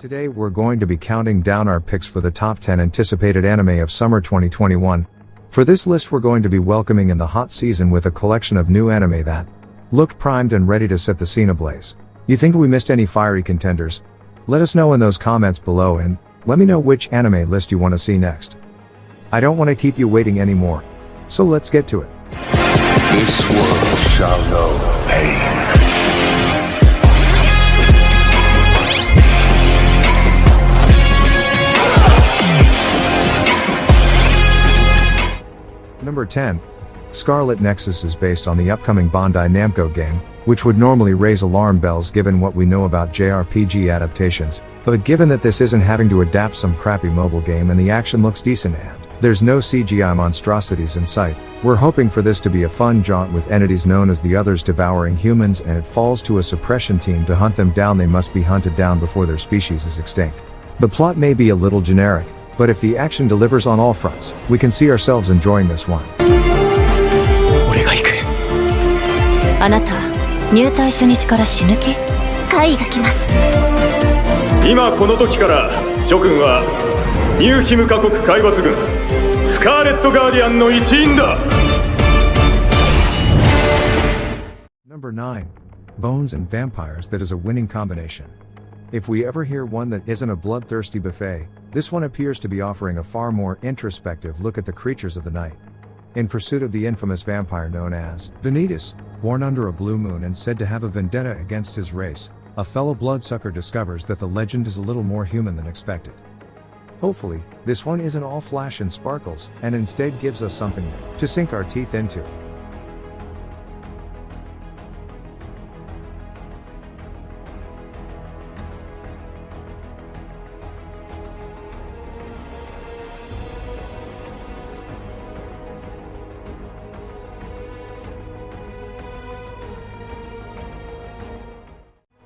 Today we're going to be counting down our picks for the top 10 anticipated anime of summer 2021. For this list we're going to be welcoming in the hot season with a collection of new anime that looked primed and ready to set the scene ablaze. You think we missed any fiery contenders? Let us know in those comments below and let me know which anime list you want to see next. I don't want to keep you waiting anymore. So let's get to it. This world shall know pain. Number 10. Scarlet Nexus is based on the upcoming Bandai Namco game, which would normally raise alarm bells given what we know about JRPG adaptations, but given that this isn't having to adapt some crappy mobile game and the action looks decent and there's no CGI monstrosities in sight, we're hoping for this to be a fun jaunt with entities known as the Others devouring humans and it falls to a suppression team to hunt them down they must be hunted down before their species is extinct. The plot may be a little generic, but if the action delivers on all fronts, we can see ourselves enjoying this one. 俺が行くあなた入隊初日から死ぬ気会が来ます今この時から諸君は ニューヒムカ国海抜軍スカーレット・ガーディアンの一員だ Number 9. Bones and Vampires that is a winning combination. If we ever hear one that isn't a bloodthirsty buffet, this one appears to be offering a far more introspective look at the creatures of the night. In pursuit of the infamous vampire known as Vanitas, born under a blue moon and said to have a vendetta against his race, a fellow bloodsucker discovers that the legend is a little more human than expected. Hopefully, this one isn't all flash and sparkles, and instead gives us something new to sink our teeth into.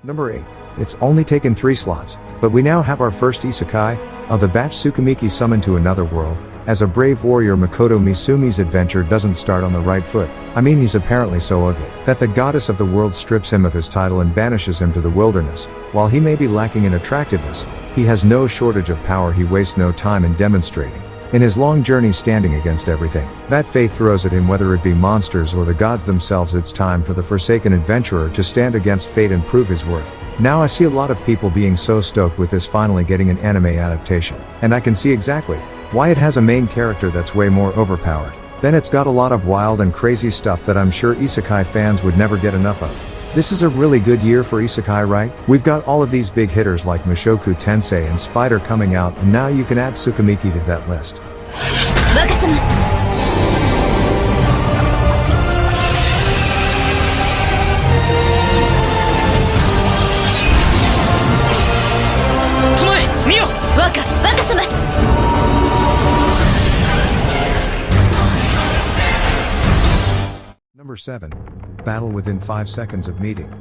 Number 8. It's only taken 3 slots, but we now have our first isekai, of the batch Tsukimichi summoned to another world. As a brave warrior Makoto Misumi's adventure doesn't start on the right foot. I mean he's apparently so ugly, that the goddess of the world strips him of his title and banishes him to the wilderness. While he may be lacking in attractiveness, he has no shortage of power he wastes no time in demonstrating. In his long journey standing against everything, that faith throws at him whether it be monsters or the gods themselves it's time for the forsaken adventurer to stand against fate and prove his worth. Now I see a lot of people being so stoked with this finally getting an anime adaptation, and I can see exactly why it has a main character that's way more overpowered. Then it's got a lot of wild and crazy stuff that I'm sure isekai fans would never get enough of. This is a really good year for isekai right? We've got all of these big hitters like Mushoku Tensei and Spider coming out and now you can add Tsukimichi to that list. 若 Number 7. Battle within 5 seconds of meeting.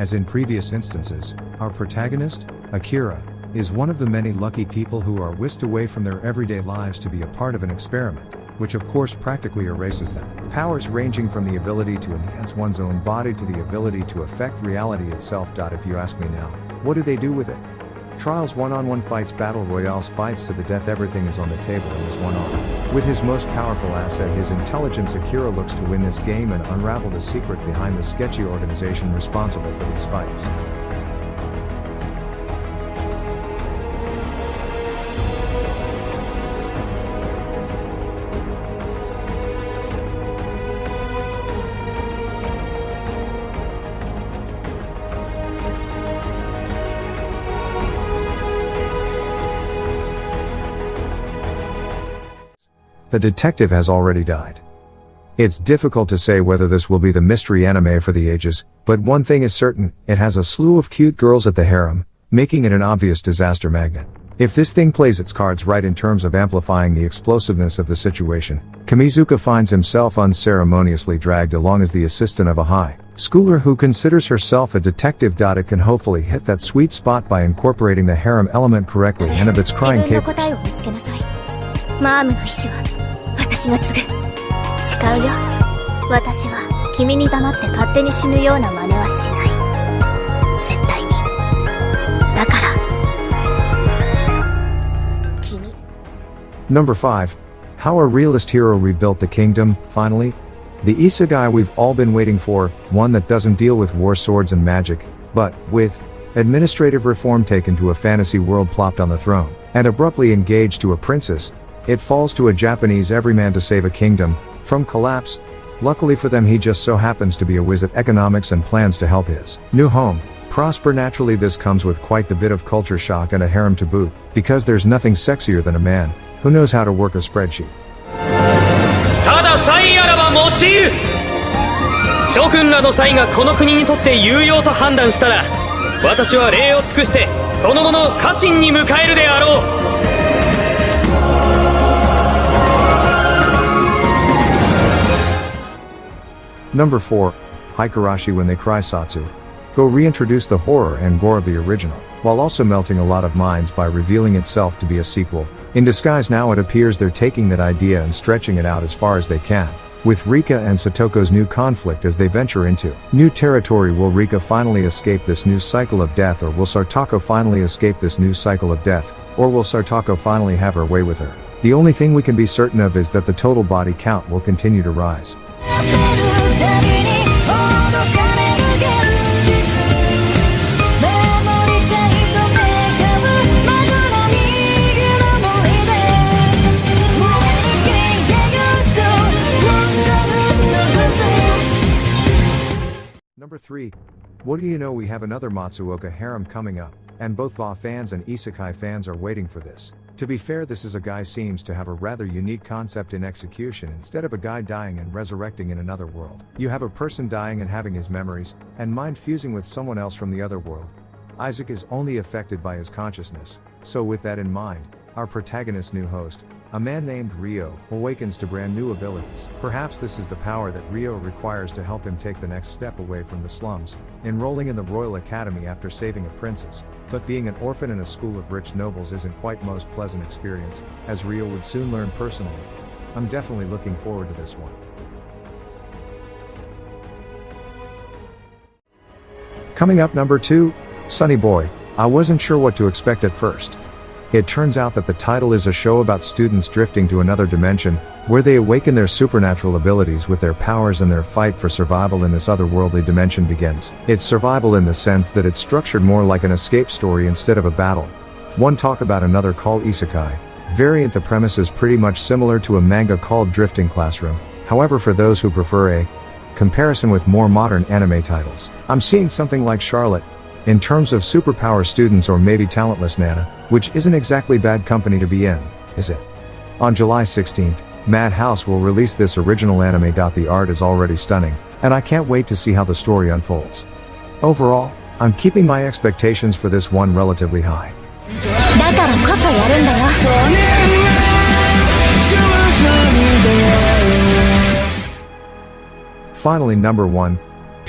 As in previous instances, our protagonist, Akira, is one of the many lucky people who are whisked away from their everyday lives to be a part of an experiment, which of course practically erases them. Powers ranging from the ability to enhance one's own body to the ability to affect reality itself. If you ask me now, what do they do with it? Trials one-on-one fights battle royales fights to the death everything is on the table in this one arm. With his most powerful asset his intelligence Akira looks to win this game and unravel the secret behind the sketchy organization responsible for these fights. the detective has already died. It's difficult to say whether this will be the mystery anime for the ages, but one thing is certain, it has a slew of cute girls at the harem, making it an obvious disaster magnet. If this thing plays its cards right in terms of amplifying the explosiveness of the situation, Kimizuka finds himself unceremoniously dragged along as the assistant of a high schooler who considers herself a detective. It can hopefully hit that sweet spot by incorporating the harem element correctly and of its crying capers. 私が継ぐ誓うよ。私は君に黙って勝手に死ぬような真似はしない。絶対に。だから。君。Number 5 How a realist hero rebuilt the kingdom, finally? The Isekai we've all been waiting for, one that doesn't deal with war swords and magic, but, with, administrative reform taken to a fantasy world plopped on the throne, and abruptly engaged to a princess, it falls to a Japanese everyman to save a kingdom, from collapse. Luckily for them he just so happens to be a whiz at economics and plans to help his new home prosper naturally this comes with quite the bit of culture shock and a harem to boot, because there's nothing sexier than a man, who knows how to work a spreadsheet. ただ才あらば用いる諸君らの才がこの国にとって有用と判断したら私は礼を尽くしてそのものを家臣に迎えるであろう Number 4. Higurashi when they cry Sotsu. Go reintroduce the horror and gore of the original, while also melting a lot of minds by revealing itself to be a sequel. In disguise now it appears they're taking that idea and stretching it out as far as they can. With Rika and Satoko's new conflict as they venture into new territory will Rika finally escape this new cycle of death or will Satoko finally escape this new cycle of death, or will Satoko finally have her way with her? The only thing we can be certain of is that the total body count will continue to rise.「Number 3. What do you know we have another Matsuoka harem coming up, and both VA fans and Isekai fans are waiting for this. To be fair this is a guy seems to have a rather unique concept in execution instead of a guy dying and resurrecting in another world. You have a person dying and having his memories, and mind fusing with someone else from the other world. Isaac is only affected by his consciousness, so with that in mind, our protagonist's new host, a man named Rio, awakens to brand new abilities. Perhaps this is the power that Rio requires to help him take the next step away from the slums, enrolling in the Royal Academy after saving a princess. But being an orphan in a school of rich nobles isn't quite most pleasant experience, as Rio would soon learn personally. I'm definitely looking forward to this one. Coming up number 2, Sonny Boy. I wasn't sure what to expect at first. It turns out that the title is a show about students drifting to another dimension, where they awaken their supernatural abilities with their powers and their fight for survival in this otherworldly dimension begins. It's survival in the sense that it's structured more like an escape story instead of a battle. One talk about another called Isekai. Variant the premise is pretty much similar to a manga called Drifting Classroom, however for those who prefer a comparison with more modern anime titles. I'm seeing something like Charlotte, in terms of superpower students or maybe talentless Nana, which isn't exactly bad company to be in, is it? On July 16th, Madhouse will release this original anime. The art is already stunning, and I can't wait to see how the story unfolds. Overall, I'm keeping my expectations for this one relatively high. Finally number 1,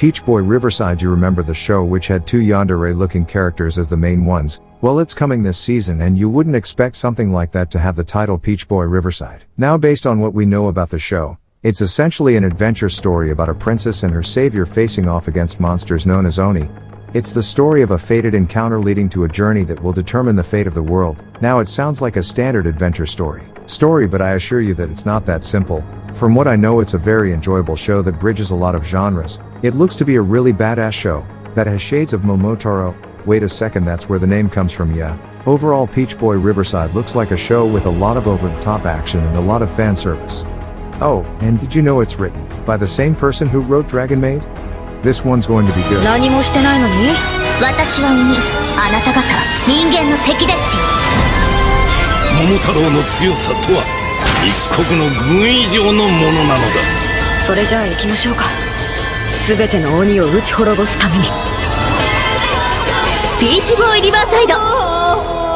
Peach Boy Riverside. You remember the show which had two yandere looking characters as the main ones? Well, it's coming this season and you wouldn't expect something like that to have the title Peach Boy Riverside. Now, based on what we know about the show, it's essentially an adventure story about a princess and her savior facing off against monsters known as Oni. It's the story of a fated encounter leading to a journey that will determine the fate of the world. Now, it sounds like a standard adventure story Story, but I assure you that it's not that simple. From what I know, it's a very enjoyable show that bridges a lot of genres. It looks to be a really badass show that has shades of Momotaro. Wait a second, that's where the name comes from, yeah. Overall, Peach Boy Riverside looks like a show with a lot of over the top action and a lot of fan service. Oh, and did you know it's written by the same person who wrote Dragon Maid? This one's going to be good. 何もしてないのに私は鬼あなた方人間の敵ですよ 桃太郎の強さとは一国の軍以上のものなのだ。それじゃあ行きましょうか。全ての鬼を打ち滅ぼすために。ビーチボーイリバーサイド